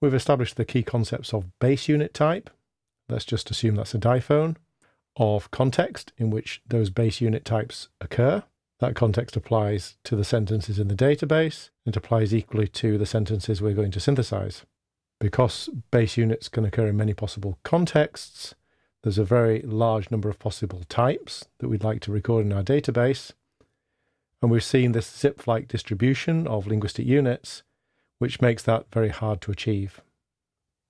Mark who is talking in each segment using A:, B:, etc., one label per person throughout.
A: We've established the key concepts of base unit type. Let's just assume that's a diphone. Of context, in which those base unit types occur. That context applies to the sentences in the database. It applies equally to the sentences we're going to synthesize. Because base units can occur in many possible contexts, there's a very large number of possible types that we'd like to record in our database. And we've seen this Zipf-like distribution of linguistic units which makes that very hard to achieve.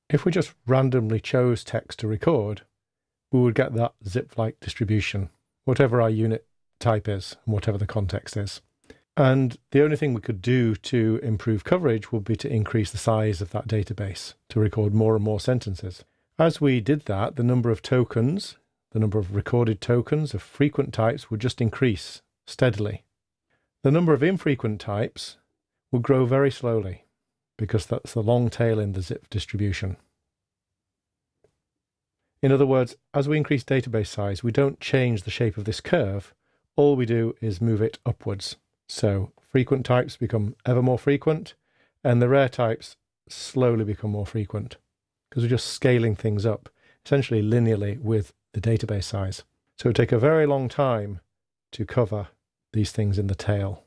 A: If we just randomly chose text to record, we would get that Zipf-like distribution, whatever our unit type is and whatever the context is. And the only thing we could do to improve coverage would be to increase the size of that database to record more and more sentences. As we did that, the number of tokens, the number of recorded tokens of frequent types would just increase steadily. The number of infrequent types would grow very slowly because that's the long tail in the Zipf distribution. In other words, as we increase database size, we don't change the shape of this curve. All we do is move it upwards. So frequent types become ever more frequent, and the rare types slowly become more frequent because we're just scaling things up, essentially linearly with the database size. So it would take a very long time to cover these things in the tail.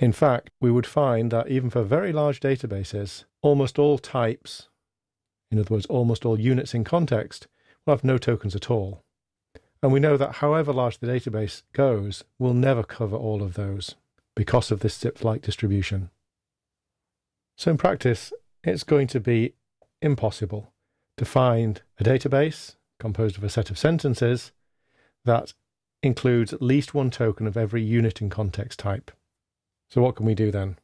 A: In fact, we would find that even for very large databases, almost all types, in other words, almost all units in context, will have no tokens at all. And we know that however large the database goes, we'll never cover all of those because of this Zipf-like distribution. So in practice, it's going to be impossible to find a database composed of a set of sentences that includes at least one token of every unit in context type. So what can we do then?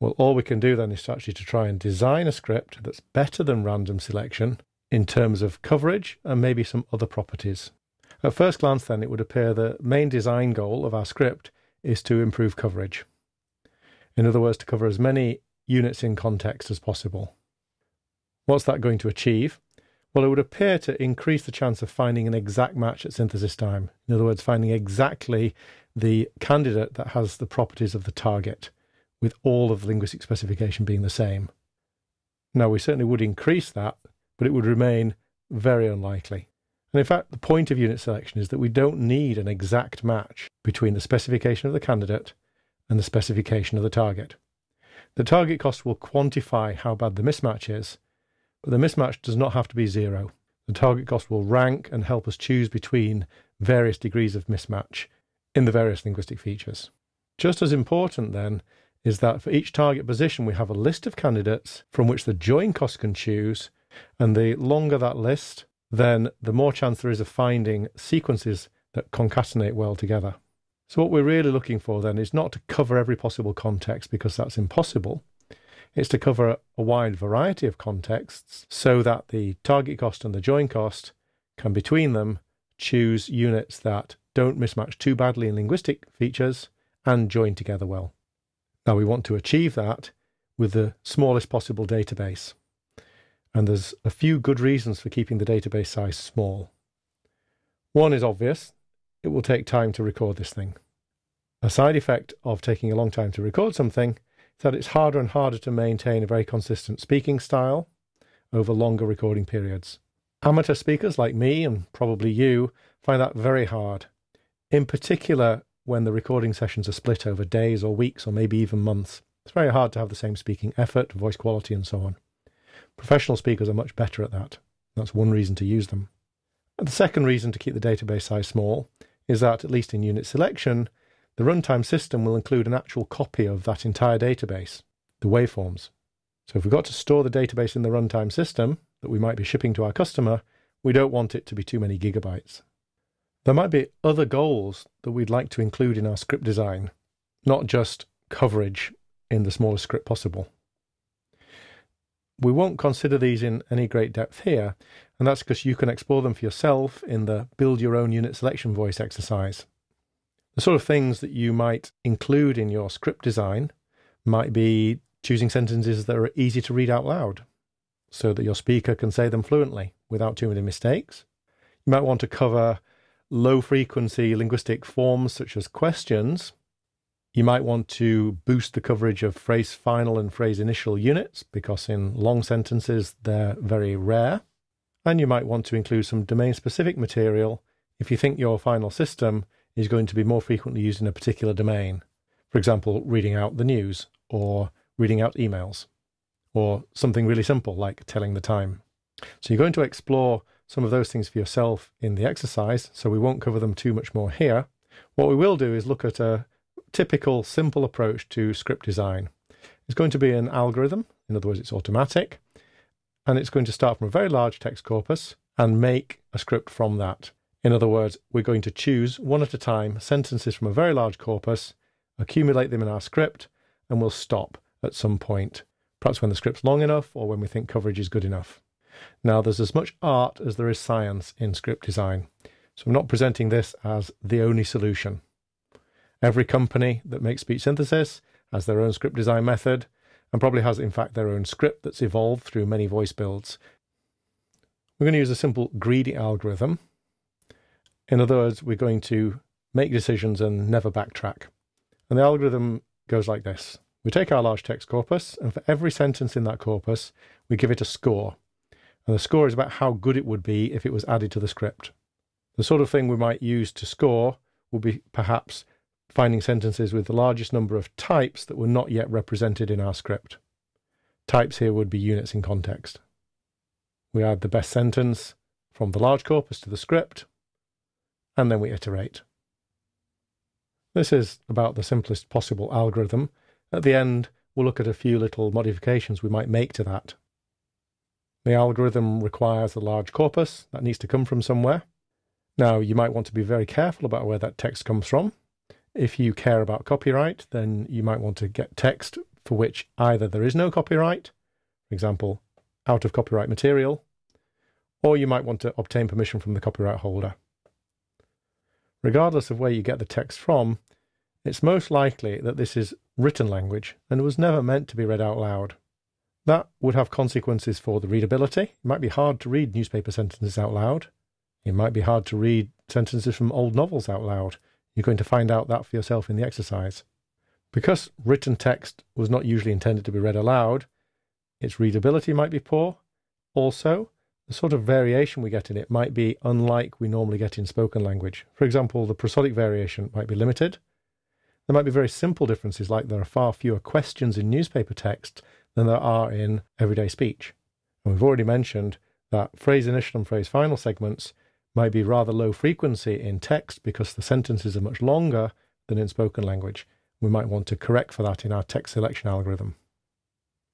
A: Well, all we can do then is actually to try and design a script that's better than random selection in terms of coverage and maybe some other properties. At first glance then, it would appear the main design goal of our script is to improve coverage. In other words, to cover as many units in context as possible. What's that going to achieve? Well, it would appear to increase the chance of finding an exact match at synthesis time. In other words, finding exactly the candidate that has the properties of the target, with all of the linguistic specification being the same. Now, we certainly would increase that, but it would remain very unlikely. And in fact, the point of unit selection is that we don't need an exact match between the specification of the candidate and the specification of the target. The target cost will quantify how bad the mismatch is, but the mismatch does not have to be zero. The target cost will rank and help us choose between various degrees of mismatch in the various linguistic features. Just as important, then, is that for each target position, we have a list of candidates from which the join cost can choose, and the longer that list, then the more chance there is of finding sequences that concatenate well together. So, what we're really looking for then is not to cover every possible context because that's impossible. It's to cover a wide variety of contexts so that the target cost and the join cost can, between them, choose units that don't mismatch too badly in linguistic features, and join together well. Now we want to achieve that with the smallest possible database. And there's a few good reasons for keeping the database size small. One is obvious it will take time to record this thing. A side effect of taking a long time to record something is that it's harder and harder to maintain a very consistent speaking style over longer recording periods. Amateur speakers like me and probably you find that very hard in particular when the recording sessions are split over days or weeks or maybe even months. It's very hard to have the same speaking effort, voice quality, and so on. Professional speakers are much better at that. That's one reason to use them. And the second reason to keep the database size small is that, at least in unit selection, the runtime system will include an actual copy of that entire database, the waveforms. So if we've got to store the database in the runtime system that we might be shipping to our customer, we don't want it to be too many gigabytes. There might be other goals that we'd like to include in our script design, not just coverage in the smallest script possible. We won't consider these in any great depth here, and that's because you can explore them for yourself in the build your own unit selection voice exercise. The sort of things that you might include in your script design might be choosing sentences that are easy to read out loud so that your speaker can say them fluently without too many mistakes. You might want to cover low frequency linguistic forms such as questions You might want to boost the coverage of phrase final and phrase initial units because in long sentences they're very rare. And you might want to include some domain specific material if you think your final system is going to be more frequently used in a particular domain. For example, reading out the news or reading out emails or something really simple like telling the time. So you're going to explore some of those things for yourself in the exercise, so we won't cover them too much more here. What we will do is look at a typical simple approach to script design. It's going to be an algorithm, in other words, it's automatic, and it's going to start from a very large text corpus and make a script from that. In other words, we're going to choose one at a time sentences from a very large corpus, accumulate them in our script, and we'll stop at some point, perhaps when the script's long enough or when we think coverage is good enough. Now, there's as much art as there is science in script design, so I'm not presenting this as the only solution. Every company that makes speech synthesis has their own script design method and probably has, in fact, their own script that's evolved through many voice builds. We're going to use a simple greedy algorithm. In other words, we're going to make decisions and never backtrack. And the algorithm goes like this. We take our large text corpus, and for every sentence in that corpus, we give it a score. And the score is about how good it would be if it was added to the script. The sort of thing we might use to score would be perhaps finding sentences with the largest number of types that were not yet represented in our script. Types here would be units in context. We add the best sentence from the large corpus to the script, and then we iterate. This is about the simplest possible algorithm. At the end, we'll look at a few little modifications we might make to that. The algorithm requires a large corpus that needs to come from somewhere. Now, you might want to be very careful about where that text comes from. If you care about copyright, then you might want to get text for which either there is no copyright, for example, out of copyright material, or you might want to obtain permission from the copyright holder. Regardless of where you get the text from, it's most likely that this is written language and was never meant to be read out loud. That would have consequences for the readability. It might be hard to read newspaper sentences out loud. It might be hard to read sentences from old novels out loud. You're going to find out that for yourself in the exercise. Because written text was not usually intended to be read aloud, its readability might be poor. Also, the sort of variation we get in it might be unlike we normally get in spoken language. For example, the prosodic variation might be limited. There might be very simple differences, like there are far fewer questions in newspaper text than there are in everyday speech. And we've already mentioned that phrase initial and phrase final segments might be rather low frequency in text because the sentences are much longer than in spoken language. We might want to correct for that in our text selection algorithm.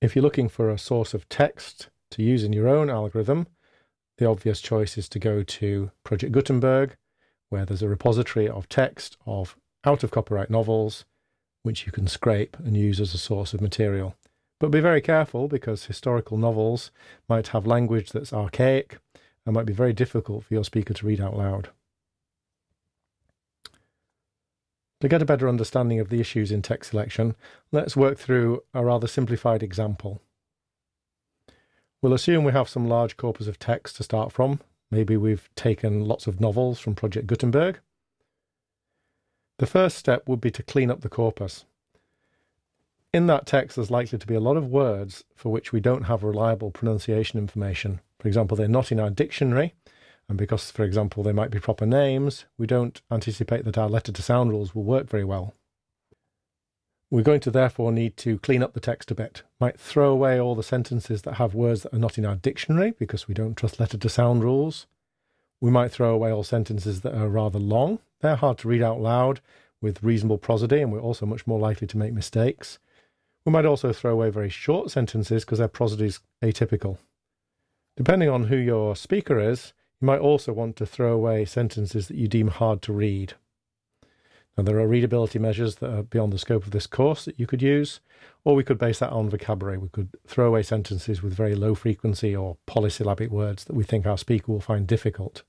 A: If you're looking for a source of text to use in your own algorithm, the obvious choice is to go to Project Gutenberg, where there's a repository of text of out of copyright novels, which you can scrape and use as a source of material. But be very careful because historical novels might have language that's archaic and might be very difficult for your speaker to read out loud. To get a better understanding of the issues in text selection, let's work through a rather simplified example. We'll assume we have some large corpus of text to start from. Maybe we've taken lots of novels from Project Gutenberg. The first step would be to clean up the corpus. In that text, there's likely to be a lot of words for which we don't have reliable pronunciation information. For example, they're not in our dictionary, and because, for example, they might be proper names, we don't anticipate that our letter to sound rules will work very well. We're going to therefore need to clean up the text a bit. Might throw away all the sentences that have words that are not in our dictionary because we don't trust letter to sound rules. We might throw away all sentences that are rather long. They're hard to read out loud with reasonable prosody, and we're also much more likely to make mistakes. We might also throw away very short sentences because their prosody is atypical. Depending on who your speaker is, you might also want to throw away sentences that you deem hard to read. Now, there are readability measures that are beyond the scope of this course that you could use, or we could base that on vocabulary. We could throw away sentences with very low frequency or polysyllabic words that we think our speaker will find difficult.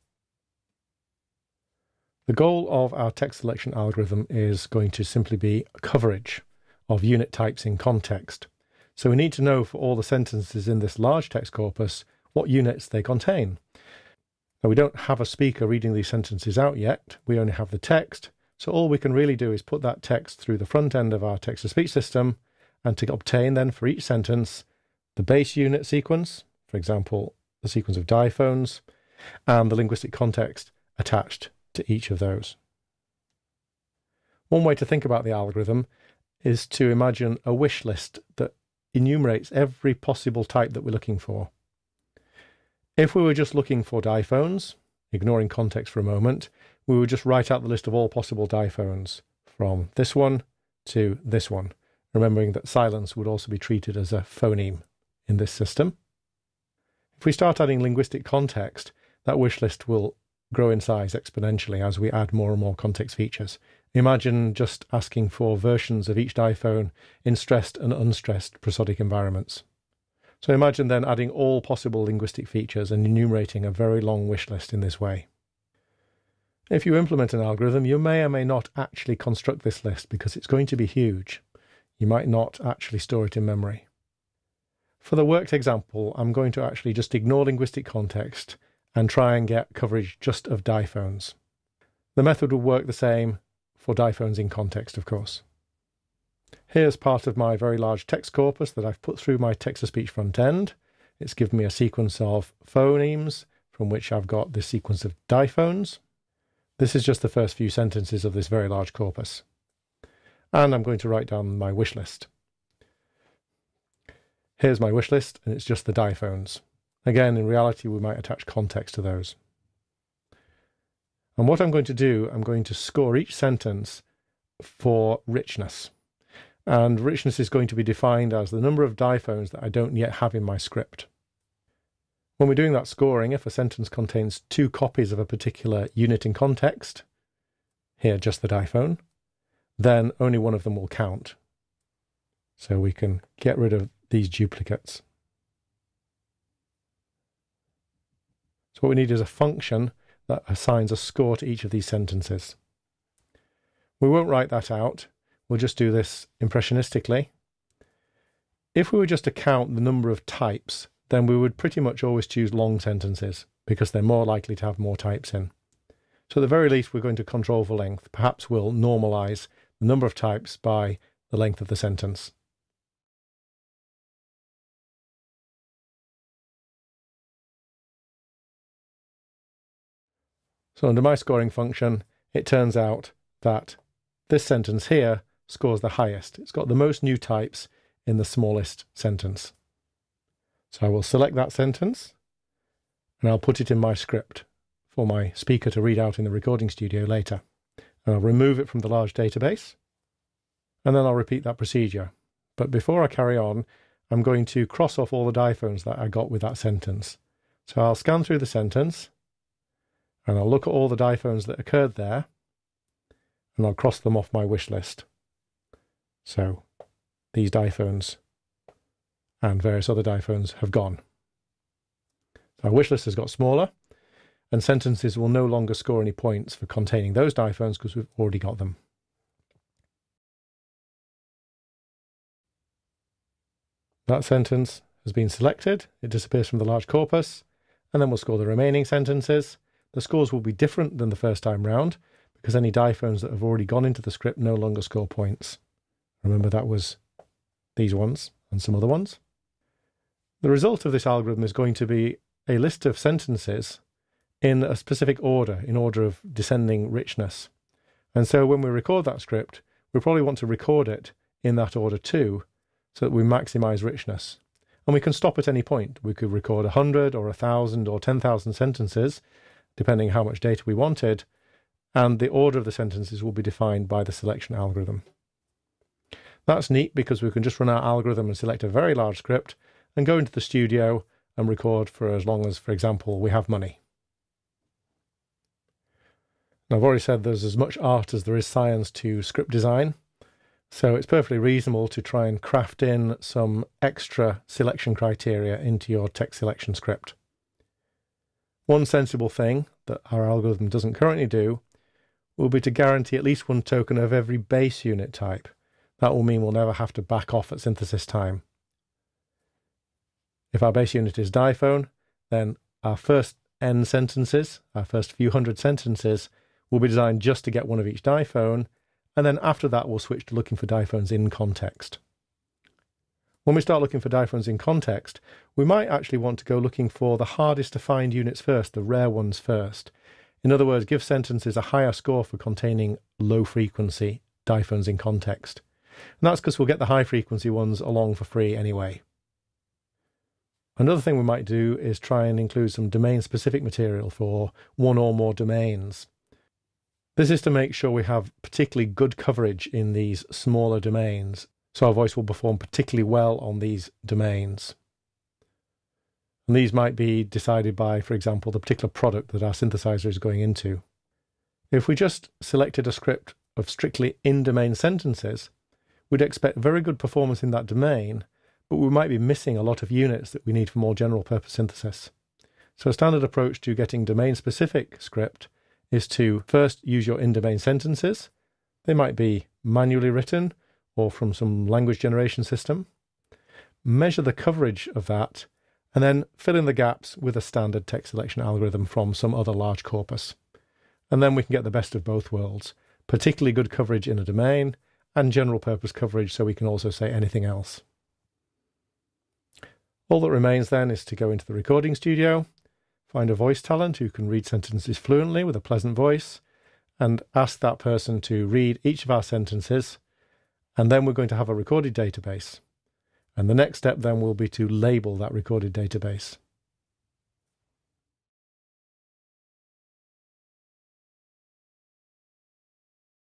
A: The goal of our text selection algorithm is going to simply be coverage of unit types in context. So we need to know for all the sentences in this large text corpus what units they contain. Now we don't have a speaker reading these sentences out yet, we only have the text, So all we can really do is put that text through the front end of our text to speech system and to obtain then for each sentence the base unit sequence, for example, the sequence of diphones, and the linguistic context attached to each of those. One way to think about the algorithm is to imagine a wish list that enumerates every possible type that we're looking for. If we were just looking for diphones, ignoring context for a moment, we would just write out the list of all possible diphones from this one to this one, remembering that silence would also be treated as a phoneme in this system. If we start adding linguistic context, that wish list will grow in size exponentially as we add more and more context features. Imagine just asking for versions of each diphone in stressed and unstressed prosodic environments. So imagine then adding all possible linguistic features and enumerating a very long wish list in this way. If you implement an algorithm, you may or may not actually construct this list because it's going to be huge. You might not actually store it in memory. For the worked example, I'm going to actually just ignore linguistic context and try and get coverage just of diphones. The method will work the same for diphones in context, of course. Here's part of my very large text corpus that I've put through my text-to-speech front end. It's given me a sequence of phonemes from which I've got this sequence of diphones. This is just the first few sentences of this very large corpus. And I'm going to write down my wish list. Here's my wish list, and it's just the diphones. Again, in reality, we might attach context to those. And what I'm going to do, I'm going to score each sentence for richness. And richness is going to be defined as the number of diphones that I don't yet have in my script. When we're doing that scoring, if a sentence contains two copies of a particular unit in context, here just the diphone, then only one of them will count. So we can get rid of these duplicates. So what we need is a function that assigns a score to each of these sentences. We won't write that out. We'll just do this impressionistically. If we were just to count the number of types then we would pretty much always choose long sentences because they're more likely to have more types in. So at the very least, we're going to control for length. Perhaps we'll normalize the number of types by the length of the sentence. So under my scoring function, it turns out that this sentence here scores the highest. It's got the most new types in the smallest sentence. So I will select that sentence and I'll put it in my script for my speaker to read out in the recording studio later. And I'll remove it from the large database and then I'll repeat that procedure. But before I carry on, I'm going to cross off all the diphones that I got with that sentence. So I'll scan through the sentence and I'll look at all the diphones that occurred there and I'll cross them off my wish list. So these diphones and various other diphones have gone. Our wish list has got smaller, and sentences will no longer score any points for containing those diphones because we've already got them. That sentence has been selected, it disappears from the large corpus, and then we'll score the remaining sentences. The scores will be different than the first time round because any diphones that have already gone into the script no longer score points. Remember that was these ones and some other ones. The result of this algorithm is going to be a list of sentences in a specific order, in order of descending richness. And so when we record that script, we probably want to record it in that order too, so that we maximize richness. And we can stop at any point. We could record 100 or 1,000 or 10,000 sentences, depending how much data we wanted, and the order of the sentences will be defined by the selection algorithm. That's neat because we can just run our algorithm and select a very large script and go into the studio and record for as long as, for example, we have money. Now, I've already said there's as much art as there is science to script design, so it's perfectly reasonable to try and craft in some extra selection criteria into your text selection script. One sensible thing that our algorithm doesn't currently do will be to guarantee at least one token of every base unit type. That will mean we'll never have to back off at synthesis time. If our base unit is diphone, then our first n sentences, our first few hundred sentences, will be designed just to get one of each diphone, and then after that we'll switch to looking for diphones in context. When we start looking for diphones in context, we might actually want to go looking for the hardest to find units first, the rare ones first. In other words, give sentences a higher score for containing low frequency diphones in context. And that's because we'll get the high frequency ones along for free anyway. Another thing we might do is try and include some domain specific material for one or more domains. This is to make sure we have particularly good coverage in these smaller domains, so our voice will perform particularly well on these domains. And these might be decided by, for example, the particular product that our synthesizer is going into. If we just selected a script of strictly in domain sentences, we'd expect very good performance in that domain, but we might be missing a lot of units that we need for more general purpose synthesis. So a standard approach to getting domain specific script is to first use your in domain sentences. They might be manually written or from some language generation system. Measure the coverage of that and then fill in the gaps with a standard text selection algorithm from some other large corpus. And then we can get the best of both worlds, particularly good coverage in a domain and general purpose coverage so we can also say anything else. All that remains then is to go into the recording studio, find a voice talent who can read sentences fluently with a pleasant voice, and ask that person to read each of our sentences. And then we're going to have a recorded database. And the next step then will be to label that recorded database.